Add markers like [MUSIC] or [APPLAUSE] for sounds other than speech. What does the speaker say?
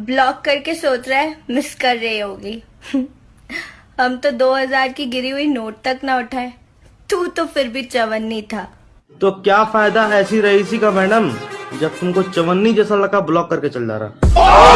Block करके सोच रहा है मिस कर रही होगी। [LAUGHS] हम तो 2000 की गिरी हुई नोट तक ना उठाए। तू तो फिर भी चवन्नी था। तो क्या फ़ायदा ऐसी रईसी का मैडम, जब तुमको चवन्नी जैसा लड़का ब्लॉक करके चल जा रहा?